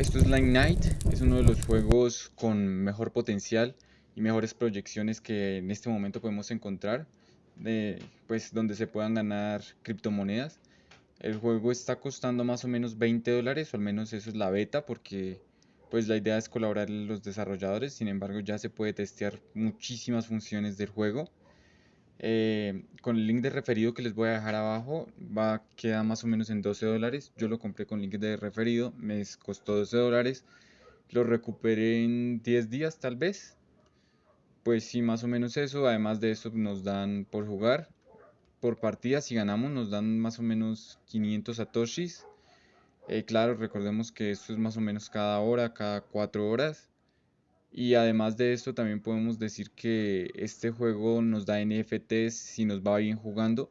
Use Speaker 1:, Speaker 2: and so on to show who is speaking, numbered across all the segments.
Speaker 1: Slime Night es uno de los juegos con mejor potencial y mejores proyecciones que en este momento podemos encontrar, pues donde se puedan ganar criptomonedas. El juego está costando más o menos 20 dólares, o al menos eso es la beta, porque pues la idea es colaborar los desarrolladores, sin embargo ya se puede testear muchísimas funciones del juego. Eh, con el link de referido que les voy a dejar abajo va a quedar más o menos en 12 dólares. Yo lo compré con link de referido me costó 12 dólares. Lo recuperé en 10 días tal vez. Pues sí más o menos eso. Además de eso nos dan por jugar por partida si ganamos nos dan más o menos 500 satoshis. Eh, claro recordemos que esto es más o menos cada hora cada 4 horas y además de esto también podemos decir que este juego nos da NFTs si nos va bien jugando.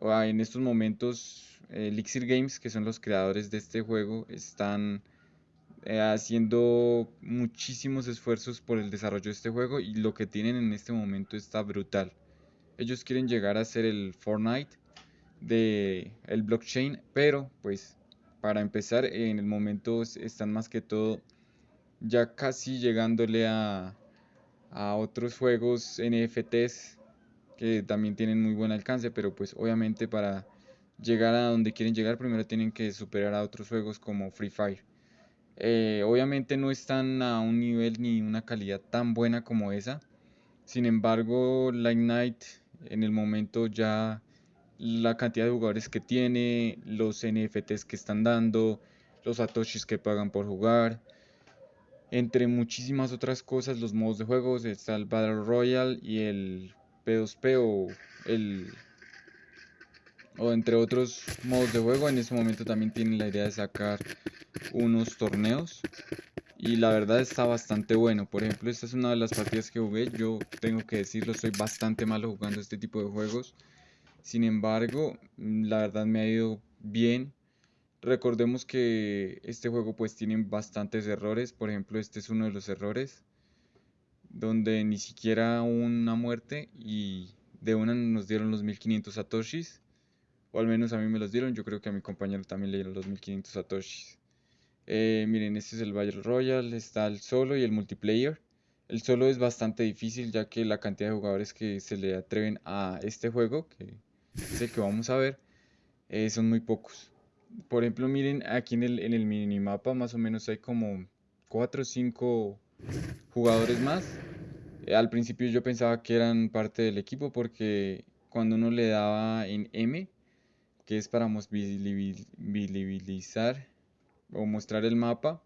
Speaker 1: En estos momentos Elixir Games, que son los creadores de este juego, están eh, haciendo muchísimos esfuerzos por el desarrollo de este juego y lo que tienen en este momento está brutal. Ellos quieren llegar a ser el Fortnite de el blockchain, pero pues para empezar en el momento están más que todo ya casi llegándole a, otros juegos NFTs que también tienen muy buen alcance, pero pues obviamente para llegar a donde quieren llegar primero tienen que superar a otros juegos como Free Fire. Eh, obviamente no están a un nivel ni una calidad tan buena como esa. Sin embargo, la Ignite en el momento ya la cantidad de jugadores que tiene, los NFTs que están dando, los satoshis que pagan por jugar, entre muchísimas otras cosas, los modos de juego, está el Battle Royale y el P2P o el o entre otros modos de juego. En ese momento también tienen la idea de sacar unos torneos y la verdad está bastante bueno. Por ejemplo, esta es una de las partidas que jugué. Yo tengo que decirlo, soy bastante malo jugando este tipo de juegos. Sin embargo, la verdad me ha ido bien. Recordemos que este juego pues tiene bastantes errores, por ejemplo este es uno de los errores, donde ni siquiera una muerte y de una nos dieron los 1500 satoshis, o al menos a mí me los dieron, yo creo que a mi compañero también le dieron los 1500 satoshis. Eh, miren, este es el Battle Royale, está el solo y el multiplayer. El solo es bastante difícil ya que la cantidad de jugadores que se le atreven a este juego, que es el que vamos a ver, eh, son muy pocos por ejemplo, miren aquí en el, en el minimapa más o menos hay como 4 o 5 jugadores más. Eh, al principio yo pensaba que eran parte del equipo porque cuando uno le daba en M, que es para visibilizar o mostrar el mapa,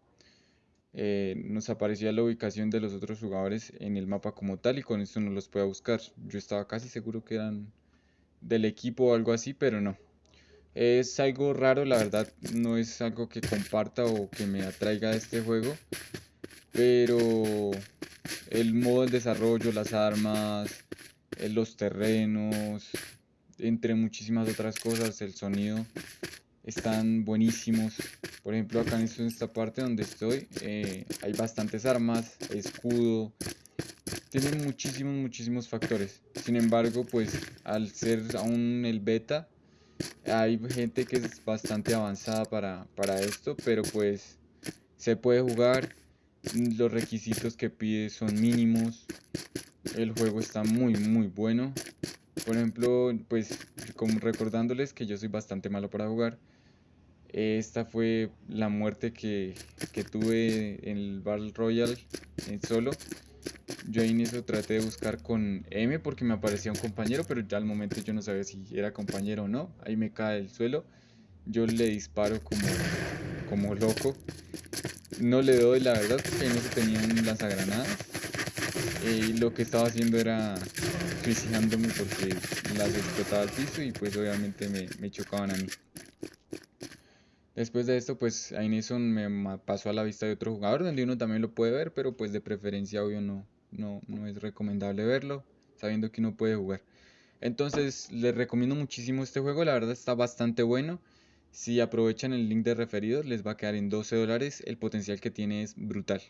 Speaker 1: eh, nos aparecía la ubicación de los otros jugadores en el mapa como tal y con esto no los puede buscar. Yo estaba casi seguro que eran del equipo o algo así, pero no. Es algo raro, la verdad, no es algo que comparta o que me atraiga a este juego. Pero el modo de desarrollo, las armas, eh, los terrenos, entre muchísimas otras cosas, el sonido, están buenísimos. Por ejemplo, acá en esta parte donde estoy, eh, hay bastantes armas, escudo, tienen muchísimos, muchísimos factores. Sin embargo, pues al ser aún el beta, hay gente que es bastante avanzada para, para esto, pero pues se puede jugar. Los requisitos que pide son mínimos. El juego está muy muy bueno. Por ejemplo, pues como recordándoles que yo soy bastante malo para jugar. Esta fue la muerte que, que tuve en el Battle Royale en solo. Yo en eso traté de buscar con M porque me aparecía un compañero, pero ya al momento yo no sabía si era compañero o no. Ahí me cae el suelo. Yo le disparo como, como loco. No le doy la verdad porque no se tenía un lanzagranadas. Y lo que estaba haciendo era suicidándome porque las explotaba al piso y pues obviamente me, me chocaban a mí. Después de esto, pues Aineson me pasó a la vista de otro jugador, donde uno también lo puede ver, pero pues de preferencia obvio no, no, no es recomendable verlo, sabiendo que uno puede jugar. Entonces les recomiendo muchísimo este juego, la verdad está bastante bueno. Si aprovechan el link de referidos les va a quedar en 12 dólares, el potencial que tiene es brutal.